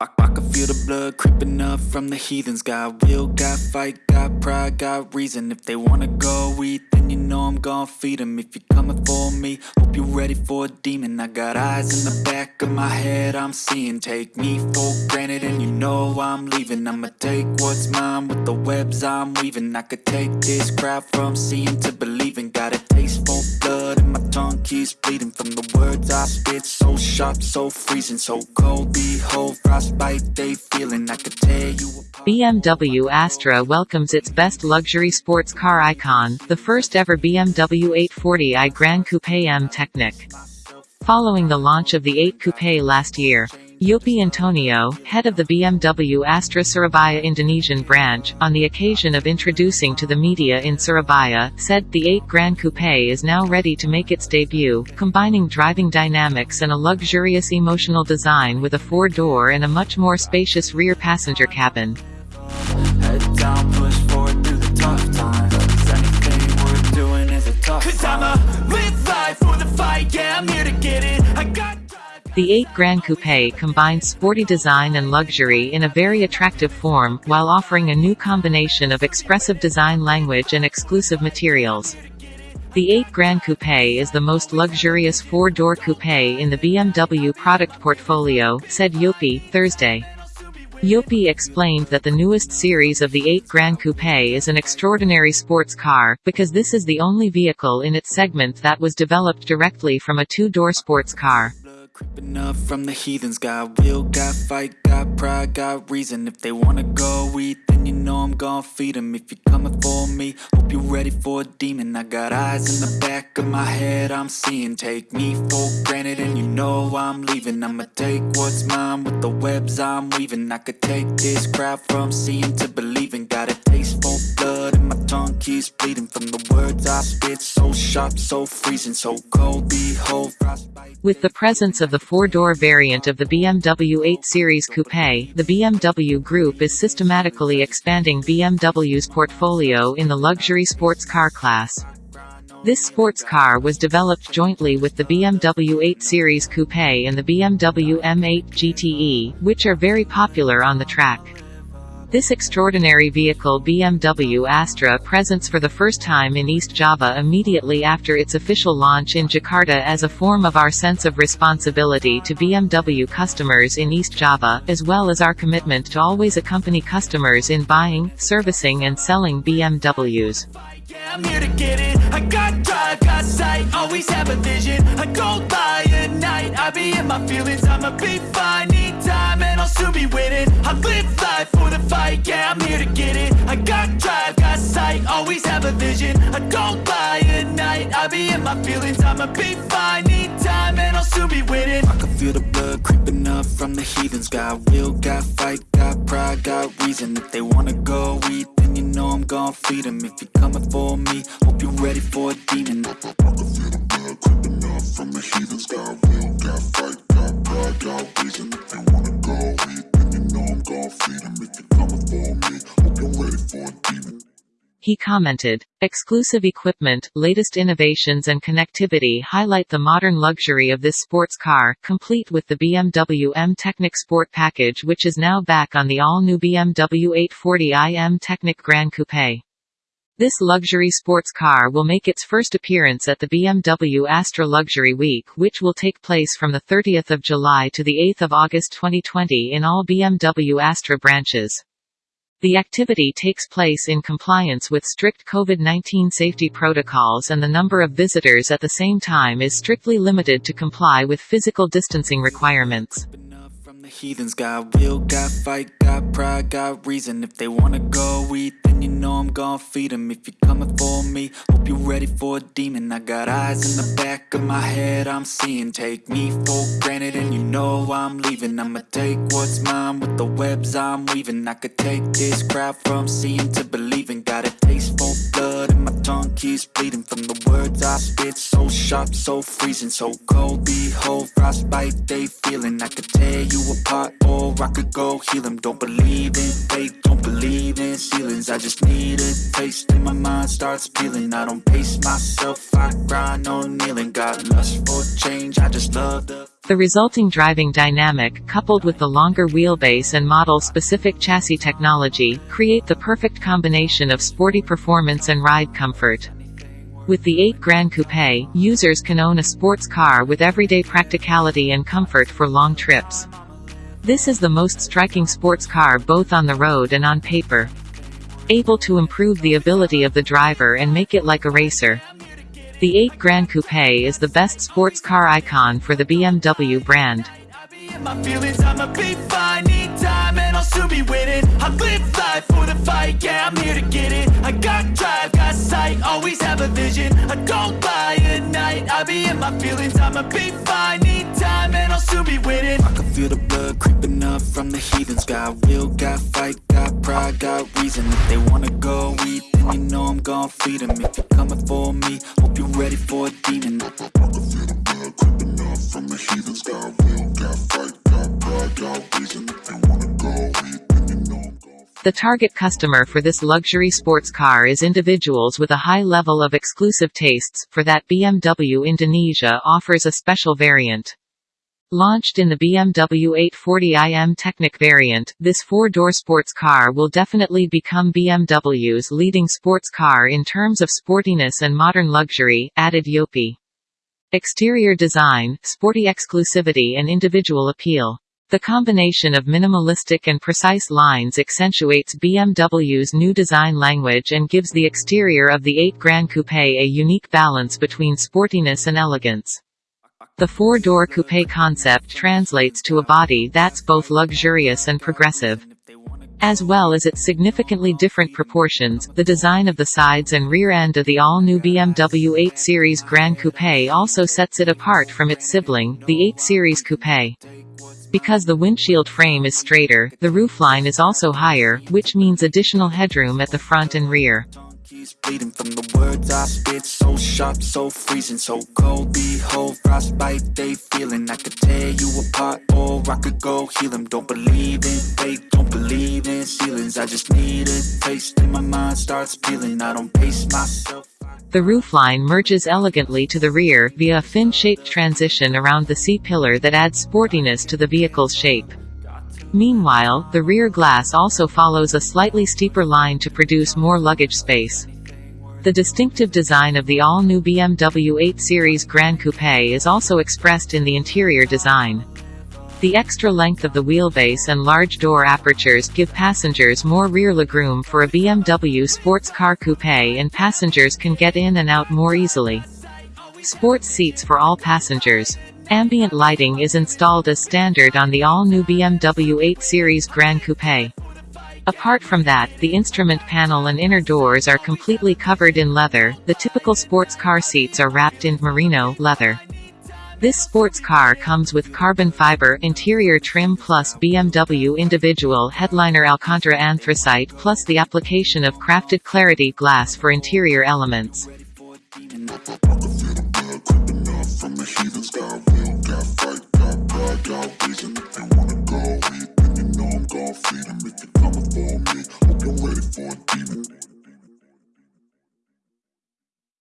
I, I can feel the blood creeping up from the heathens. Got will, got fight, got pride, got reason. If they wanna go eat, then you know I'm gonna feed them. If you're coming for me, hope you're ready for a demon. I got eyes in the back of my head, I'm seeing. Take me for granted, and you know I'm leaving. I'ma take what's mine with the webs I'm weaving. I could take this crowd from seeing to believing. Got tongue bleeding from the words I spit. So sharp, so freezing, so cold. Behold, frostbite they feeling. I could tear you apart. BMW Astra welcomes its best luxury sports car icon, the first ever BMW 840i Grand Coupe M Technic. Following the launch of the 8 Coupe last year, Yopi Antonio, head of the BMW Astra Surabaya Indonesian branch, on the occasion of introducing to the media in Surabaya, said the 8 Grand Coupe is now ready to make its debut, combining driving dynamics and a luxurious emotional design with a four-door and a much more spacious rear passenger cabin. Head down, push forward through the tough times. 'Cause anything we're doing is a tough Cause. I'ma live life for the fight, yeah, I'm here to get it. The 8 Grand Coupe combines sporty design and luxury in a very attractive form, while offering a new combination of expressive design language and exclusive materials. The 8 Grand Coupe is the most luxurious four-door coupe in the BMW product portfolio, said Yopi, Thursday. Yopi explained that the newest series of the 8 Grand Coupe is an extraordinary sports car, because this is the only vehicle in its segment that was developed directly from a two-door sports car. Creeping up from the heathens. Got will, got fight, got pride, got reason. If they wanna go eat, then you know I'm gonna feed them. If you're coming for me, hope you're ready for a demon. I got eyes in the back of my head, I'm seeing. Take me for granted, and you know I'm leaving. I'ma take what's mine with the webs I'm weaving. I could take this crowd from seeing to believing. Got blood, keeps bleeding from the words I spit. So sharp, so freezing, so cold. Behold. With the presence of the four-door variant of the BMW 8 Series Coupe, the BMW Group is systematically expanding BMW's portfolio in the luxury sports car class. This sports car was developed jointly with the BMW 8 Series Coupe and the BMW M8 GTE, which are very popular on the track. This extraordinary vehicle BMW Astra presents for the first time in East Java immediately after its official launch in Jakarta as a form of our sense of responsibility to BMW customers in East Java, as well as our commitment to always accompany customers in buying, servicing and selling BMWs. Fight, yeah, I'm here to get it. I got drive, got sight, always have a vision. I go by at night, I be in my feelings. I'ma be fine, need time, and I'll soon be winning. I can feel the blood creeping up from the heathens. Got will, got fight, got pride, got reason. If they wanna go eat, then you know I'm gonna feed them. If you're coming for me, hope you're ready for a demon. He commented, Exclusive equipment, latest innovations and connectivity highlight the modern luxury of this sports car, complete with the BMW M Technic Sport package which is now back on the all-new BMW 840i M Technic Grand Coupe. This luxury sports car will make its first appearance at the BMW Astra Luxury Week which will take place from the 30th of July to the 8th of August 2020 in all BMW Astra branches. The activity takes place in compliance with strict COVID-19 safety protocols and the number of visitors at the same time is strictly limited to comply with physical distancing requirements. Pride, got reason. If they wanna go eat, then you know I'm gonna feed them. If you're coming for me, hope you're ready for a demon. I got eyes in the back of my head, I'm seeing. Take me for granted, and you know I'm leaving. I'ma take what's mine with the webs I'm weaving. I could take this crowd from seeing to believing. Got a taste for blood, keeps bleeding from the words I spit. So sharp, so freezing, so cold. Behold, frostbite they feeling. I could tear you apart, or I could go heal them. Don't believe in fate, don't believe in ceilings. I just need a taste, and my mind starts peeling. I don't pace myself, I grind on kneeling. Got lust for change, I just love the The resulting driving dynamic, coupled with the longer wheelbase and model-specific chassis technology, create the perfect combination of sporty performance and ride comfort. With the 8 Grand Coupe, users can own a sports car with everyday practicality and comfort for long trips. This is the most striking sports car both on the road and on paper. Able to improve the ability of the driver and make it like a racer. The 8 Grand Coupe is the best sports car icon for the BMW brand. In my feelings, I'ma be fine Need time and I'll be winning. I live life for the fight, yeah, I'm here to get it. I got drive, got sight, always have a vision. I don't lie at night, I be in my feelings. I'ma be fine, need time and I'll soon be winning. I can feel the blood creeping up from the heathens. Got will, got fight, got pride, got reason. If they wanna go eat, then you know I'm gon' feed them If you're coming for me, hope you're ready for a demon. I can feel the blood creeping up from the heathens. Got The target customer for this luxury sports car is individuals with a high level of exclusive tastes, for that BMW Indonesia offers a special variant. Launched in the BMW 840iM Technic variant, this four-door sports car will definitely become BMW's leading sports car in terms of sportiness and modern luxury, added Yopi. Exterior design, sporty exclusivity and individual appeal. The combination of minimalistic and precise lines accentuates BMW's new design language and gives the exterior of the 8 Grand Coupe a unique balance between sportiness and elegance. The four-door coupe concept translates to a body that's both luxurious and progressive. As well as its significantly different proportions, the design of the sides and rear end of the all-new BMW 8 Series Grand Coupe also sets it apart from its sibling, the 8 Series Coupe. Because the windshield frame is straighter, the roofline is also higher, which means additional headroom at the front and rear. Keys bleeding from the words I spit So sharp, so freezing, so cold. Behold, frostbite they feeling. I could tear you apart or I could go heal 'em. Don't believe in fate, don't believe in ceilings. I just need a taste and my mind starts peeling. I don't pace myself The roofline merges elegantly to the rear, via a fin-shaped transition around the C-pillar that adds sportiness to the vehicle's shape. Meanwhile, the rear glass also follows a slightly steeper line to produce more luggage space. The distinctive design of the all-new BMW 8 Series Gran Coupe is also expressed in the interior design. The extra length of the wheelbase and large door apertures give passengers more rear legroom for a BMW sports car coupe and passengers can get in and out more easily. Sports seats for all passengers. Ambient lighting is installed as standard on the all-new BMW 8 Series Gran Coupe. Apart from that, the instrument panel and inner doors are completely covered in leather, the typical sports car seats are wrapped in merino leather. This sports car comes with carbon fiber interior trim plus BMW individual headliner Alcantara anthracite plus the application of crafted clarity glass for interior elements.